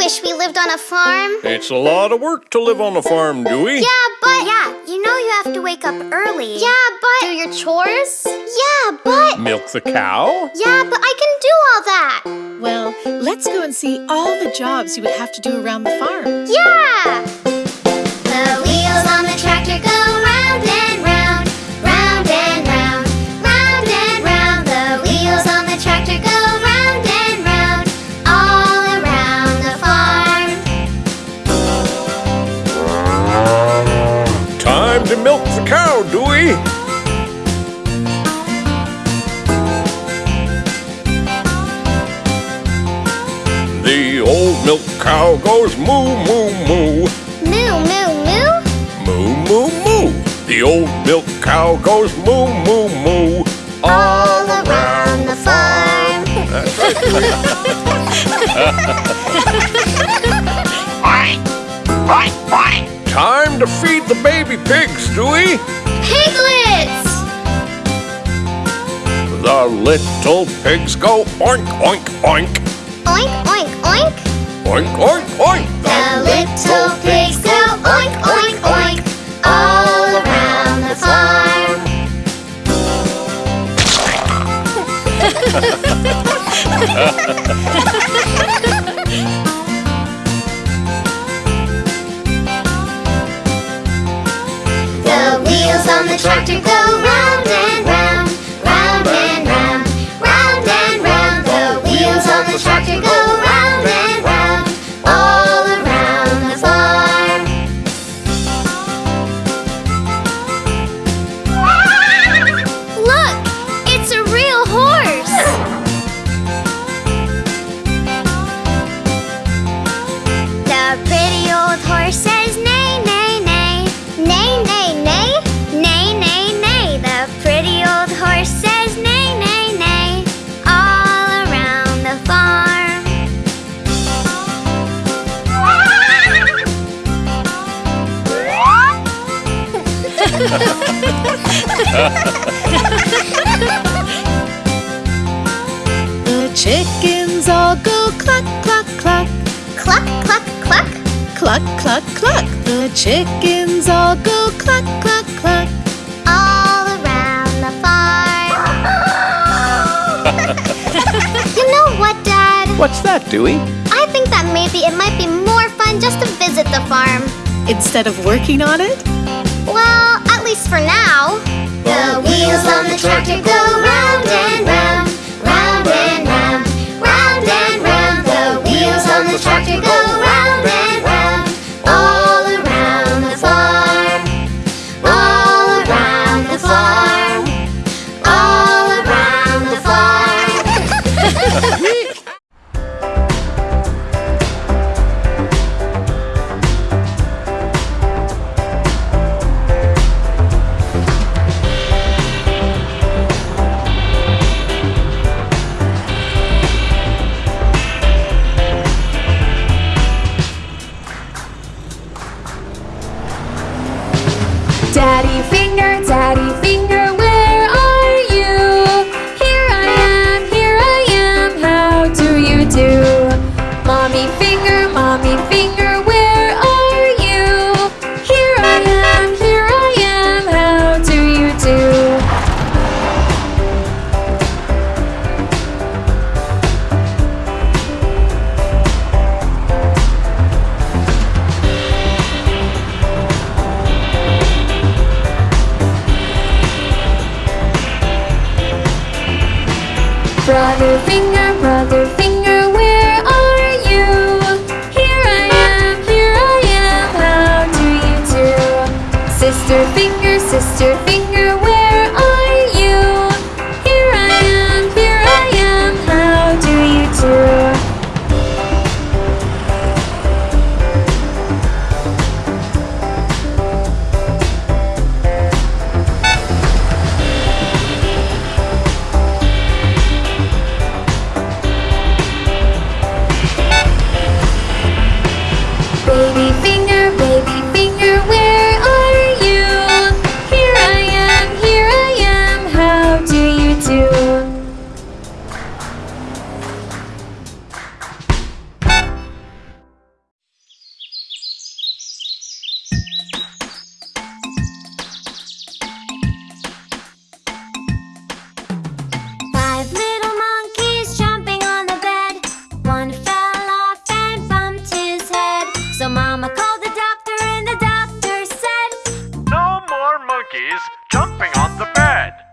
wish we lived on a farm. It's a lot of work to live on a farm, Dewey. Yeah, but Yeah, you know you have to wake up early. yeah, but Do your chores? yeah, but Milk the cow? yeah, but I can do all that. Well, let's go and see all the jobs you would have to do around the farm. Yeah. The wheels on the tractor go goes moo, moo, moo. Moo, moo, moo. Moo, moo, moo. The old milk cow goes moo, moo, moo. All around the farm. That's right, Time to feed the baby pigs, Dewey. Piglets! The little pigs go oink, oink, oink. Oink, oink, oink. Oink, oink, oink. The little pigs The chickens all go cluck, cluck, cluck, Cluck, cluck, cluck. cluck, cluck, cluck. The chickens all go cluck, cluck, cluck. all around the farm. you know what, Dad? What's that, Dewey? I think that maybe it might be more fun just to visit the farm. Instead of working on it, Well, at least for now. The wheels on the tractor go round and round, round and round, round and round. The wheels on the tractor go round Daddy monkeys jumping on the bed.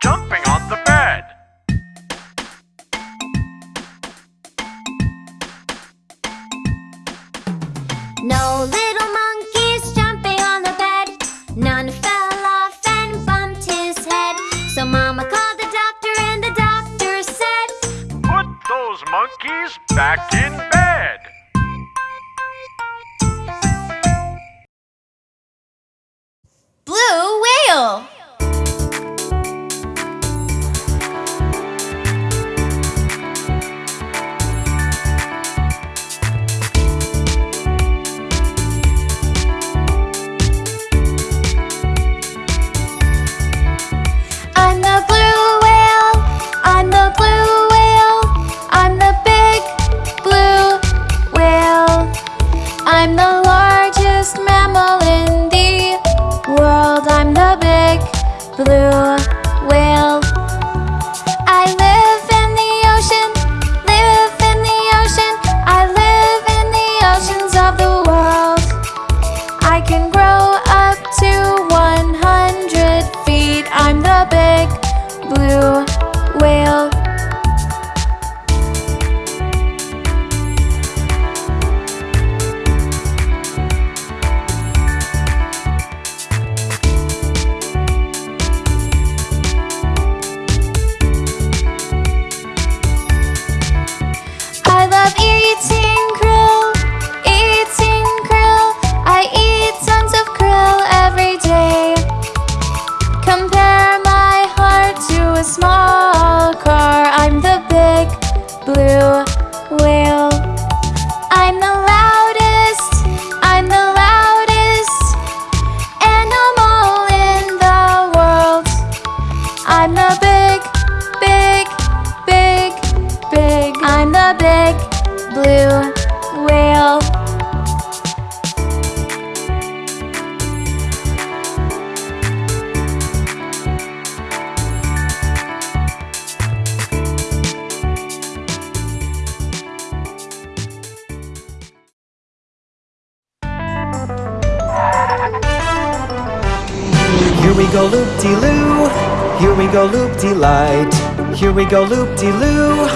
jumping on the bed. Largest mammal in the world. I'm the big blue blue loop-de-loo, here we go loop-de-light. Here we go loop-de-loo,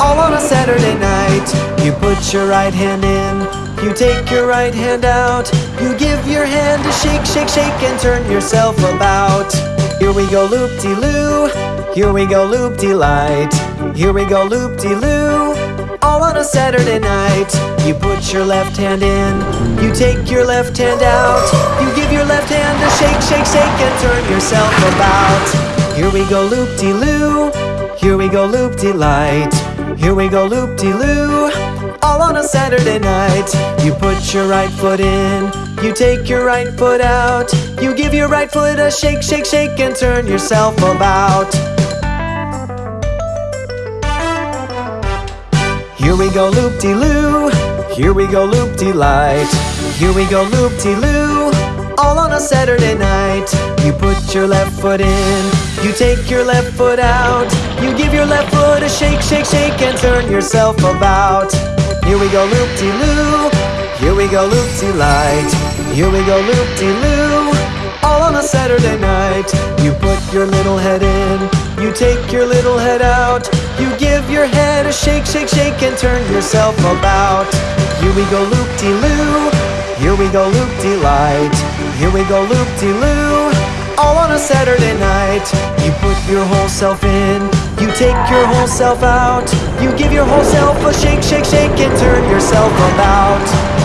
all on a Saturday night. You put your right hand in, you take your right hand out. You give your hand a shake, shake, shake and turn yourself about. Here we go loop-de-loo, here we go loop-de-light. Here we go loop-de-loo, all on a Saturday night. You put your left hand in, you take your left hand out. You give your left hand a shake, shake, shake, and turn yourself about. Here we go loop de loo, here we go loop de light. Here we go loop de loo, all on a Saturday night. You put your right foot in, you take your right foot out. You give your right foot a shake, shake, shake, and turn yourself about. Here we go loop-de-loo, here we go loop-de-light. Here we go loop-de-loo, all on a Saturday night. You put your left foot in, you take your left foot out. You give your left foot a shake, shake, shake and turn yourself about. Here we go loop-de-loo, here we go loop-de-light. Here we go loop-de-loo, Saturday night. You put your little head in, you take your little head out. You give your head a shake, shake, shake and turn yourself about. Here we go loop-de-loo, here we go loop-de-light. Here we go loop-de-loo, all on a Saturday night. You put your whole self in, you take your whole self out. You give your whole self a shake, shake, shake and turn yourself about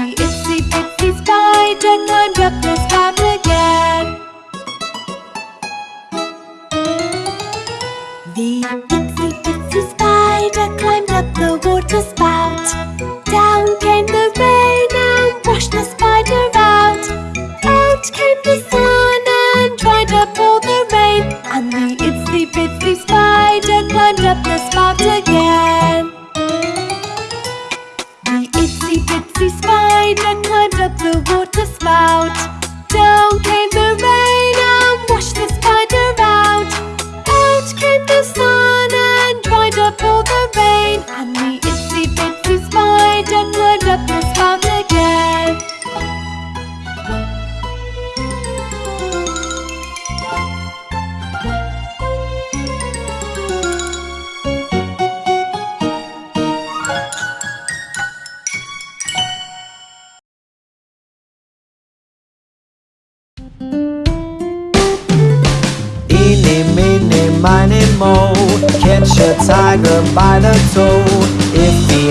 The itsy bitsy spider climbed up the spire again. The itsy bitsy spider climbed up the water the water spout.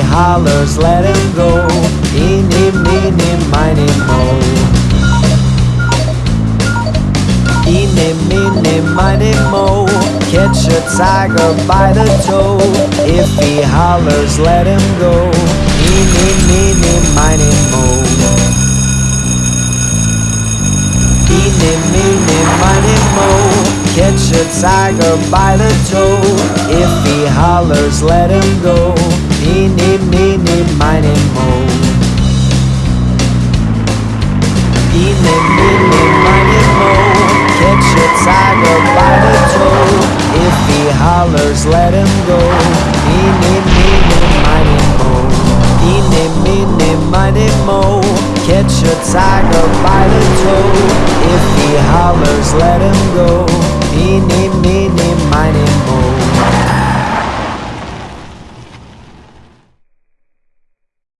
Hollers, let him go. Eeny, meeny, miny, mo. Eeny, meeny, miny, mo. Catch a tiger by the toe. If he hollers, let him go. Eeny, meeny, miny, mo. Eeny, meeny, miny, mo. Catch a tiger by the toe. If he hollers, let him go. Me, me, me, mo Me, me, me, mo Catch a tiger by the toe If he hollers, let him go Me, me, me, mo Me, me, me, mo Catch a tiger by the toe If he hollers, let him go Me, me, me, me, mine and mo